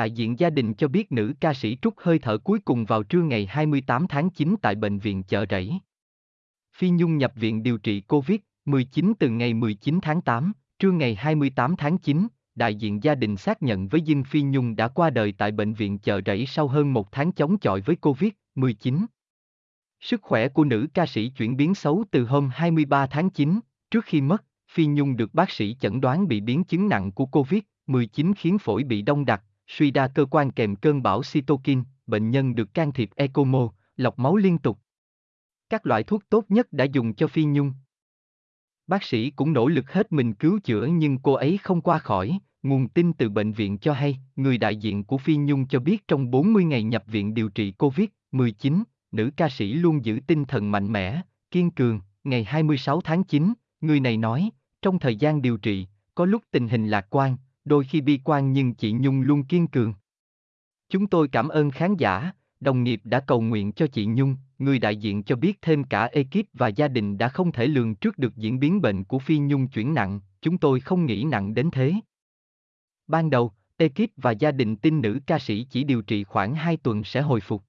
Đại diện gia đình cho biết nữ ca sĩ trút hơi thở cuối cùng vào trưa ngày 28 tháng 9 tại bệnh viện chợ rẫy. Phi Nhung nhập viện điều trị COVID-19 từ ngày 19 tháng 8, trưa ngày 28 tháng 9, đại diện gia đình xác nhận với Dinh Phi Nhung đã qua đời tại bệnh viện chợ rẫy sau hơn một tháng chống chọi với COVID-19. Sức khỏe của nữ ca sĩ chuyển biến xấu từ hôm 23 tháng 9, trước khi mất, Phi Nhung được bác sĩ chẩn đoán bị biến chứng nặng của COVID-19 khiến phổi bị đông đặc, suy đa cơ quan kèm cơn bão cytokine, bệnh nhân được can thiệp ECMO, lọc máu liên tục. Các loại thuốc tốt nhất đã dùng cho Phi Nhung. Bác sĩ cũng nỗ lực hết mình cứu chữa nhưng cô ấy không qua khỏi, nguồn tin từ bệnh viện cho hay, người đại diện của Phi Nhung cho biết trong 40 ngày nhập viện điều trị COVID-19, nữ ca sĩ luôn giữ tinh thần mạnh mẽ, kiên cường, ngày 26 tháng 9, người này nói, trong thời gian điều trị, có lúc tình hình lạc quan, đôi khi bi quan nhưng chị Nhung luôn kiên cường. Chúng tôi cảm ơn khán giả, đồng nghiệp đã cầu nguyện cho chị Nhung, người đại diện cho biết thêm cả ekip và gia đình đã không thể lường trước được diễn biến bệnh của Phi Nhung chuyển nặng, chúng tôi không nghĩ nặng đến thế. Ban đầu, ekip và gia đình tin nữ ca sĩ chỉ điều trị khoảng 2 tuần sẽ hồi phục.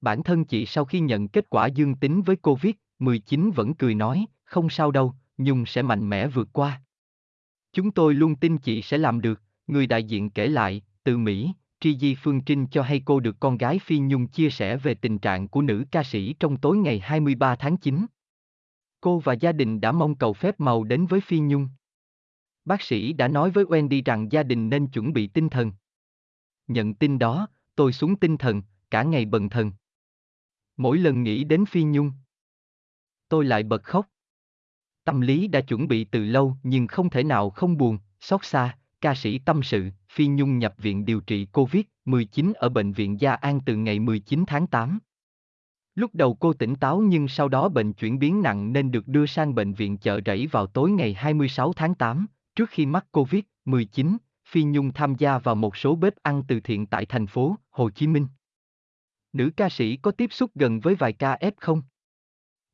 Bản thân chị sau khi nhận kết quả dương tính với COVID-19 vẫn cười nói, không sao đâu, Nhung sẽ mạnh mẽ vượt qua. Chúng tôi luôn tin chị sẽ làm được, người đại diện kể lại, từ Mỹ, Tri Di Phương Trinh cho hay cô được con gái Phi Nhung chia sẻ về tình trạng của nữ ca sĩ trong tối ngày 23 tháng 9. Cô và gia đình đã mong cầu phép màu đến với Phi Nhung. Bác sĩ đã nói với Wendy rằng gia đình nên chuẩn bị tinh thần. Nhận tin đó, tôi xuống tinh thần, cả ngày bần thần. Mỗi lần nghĩ đến Phi Nhung, tôi lại bật khóc. Tâm lý đã chuẩn bị từ lâu nhưng không thể nào không buồn, xót xa, ca sĩ tâm sự, Phi Nhung nhập viện điều trị COVID-19 ở Bệnh viện Gia An từ ngày 19 tháng 8. Lúc đầu cô tỉnh táo nhưng sau đó bệnh chuyển biến nặng nên được đưa sang bệnh viện chợ rẫy vào tối ngày 26 tháng 8, trước khi mắc COVID-19, Phi Nhung tham gia vào một số bếp ăn từ thiện tại thành phố Hồ Chí Minh. Nữ ca sĩ có tiếp xúc gần với vài ca F không?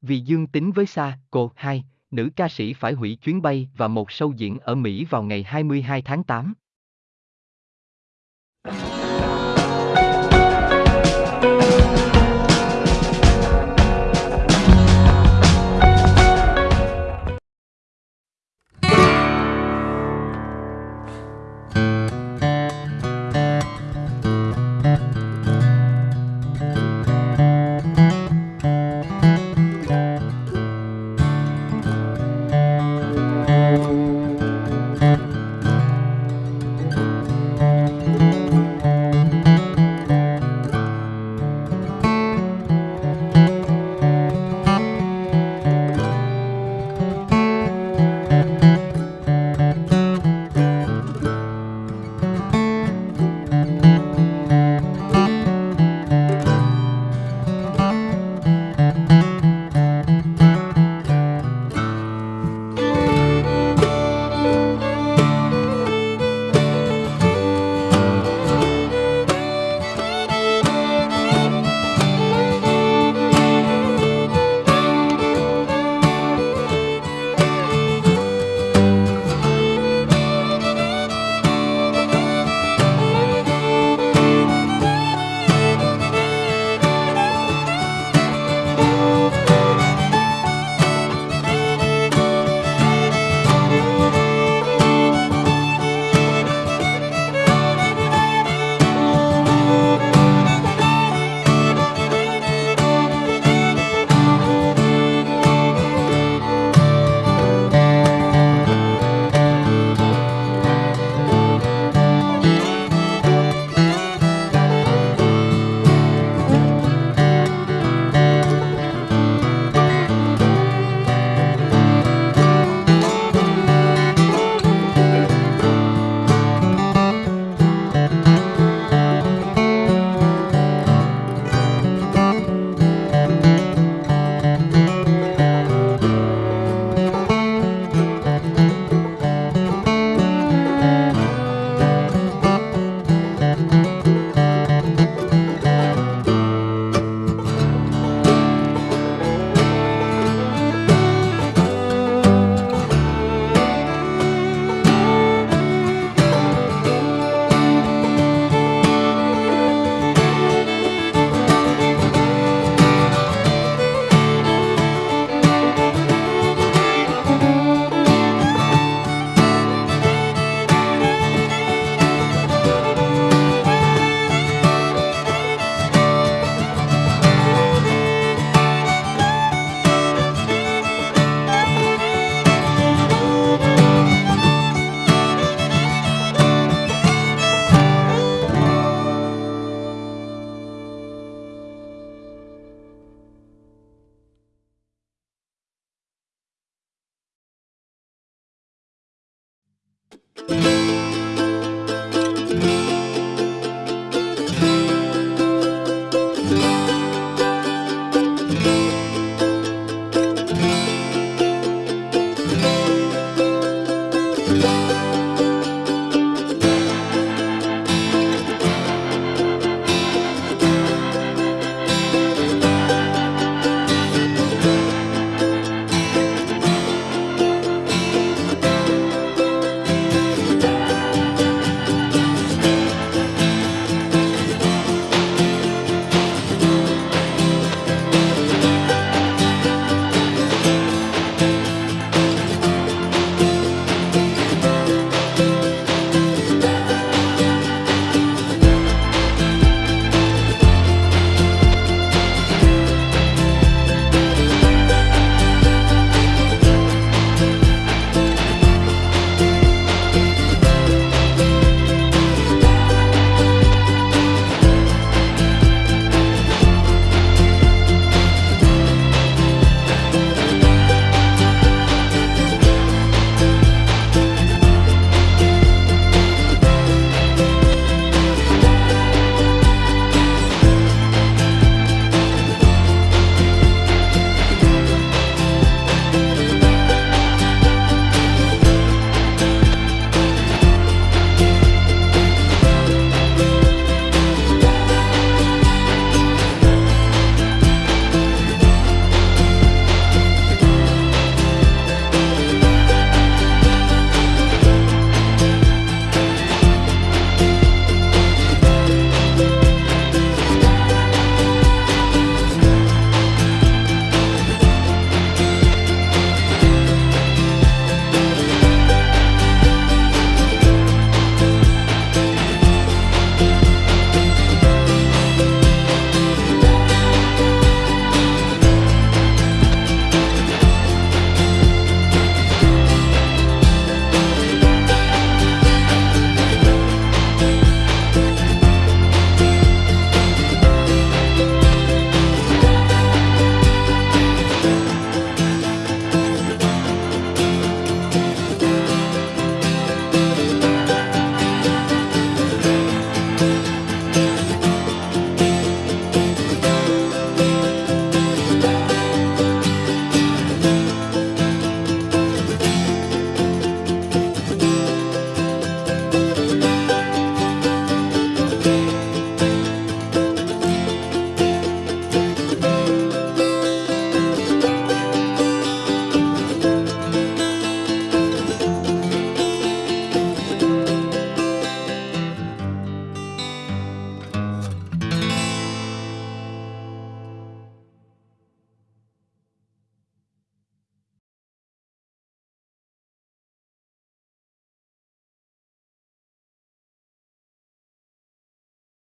Vì dương tính với SARS, cô 2, nữ ca sĩ phải hủy chuyến bay và một show diễn ở Mỹ vào ngày 22 tháng 8. Música